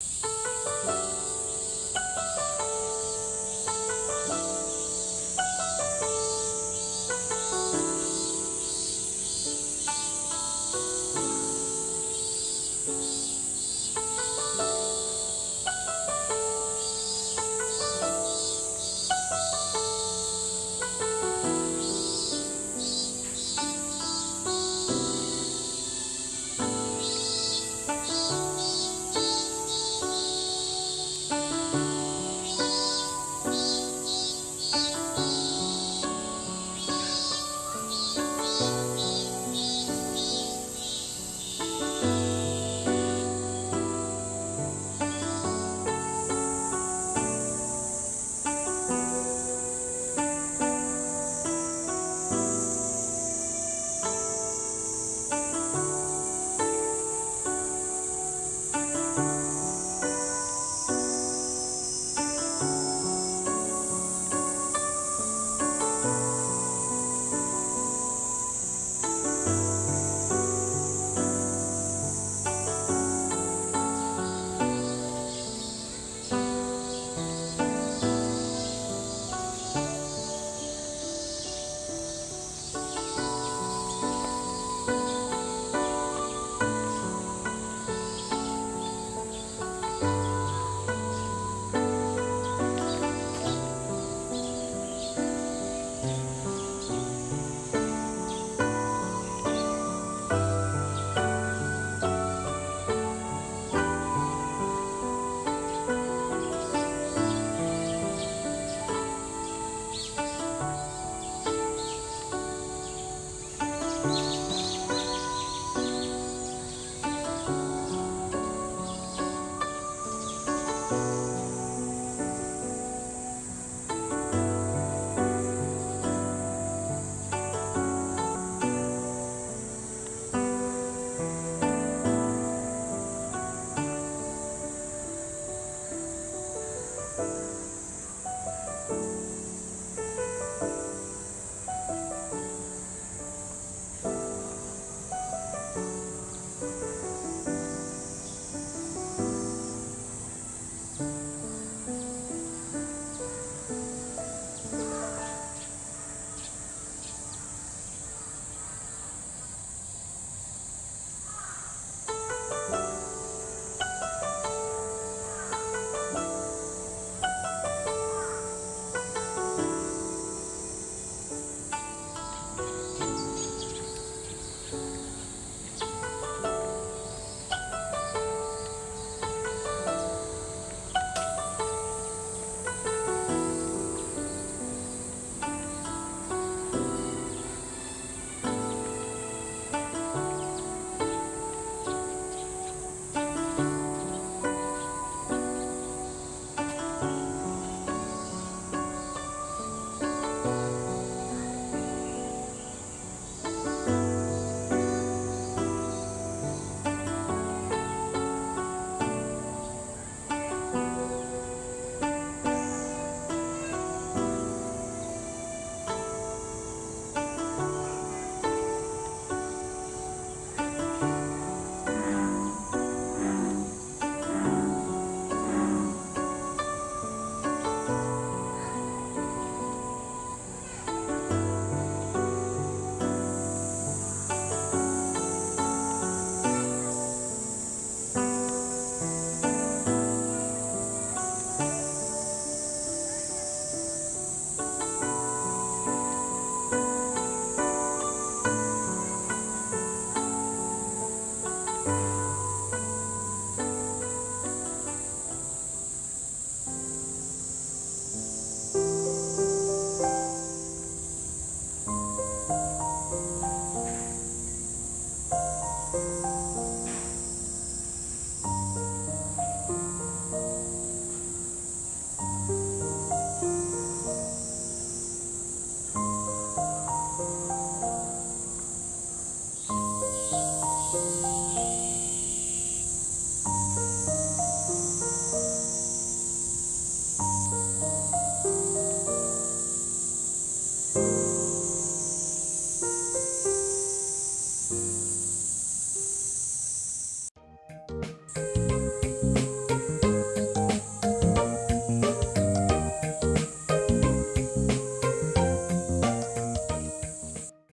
you.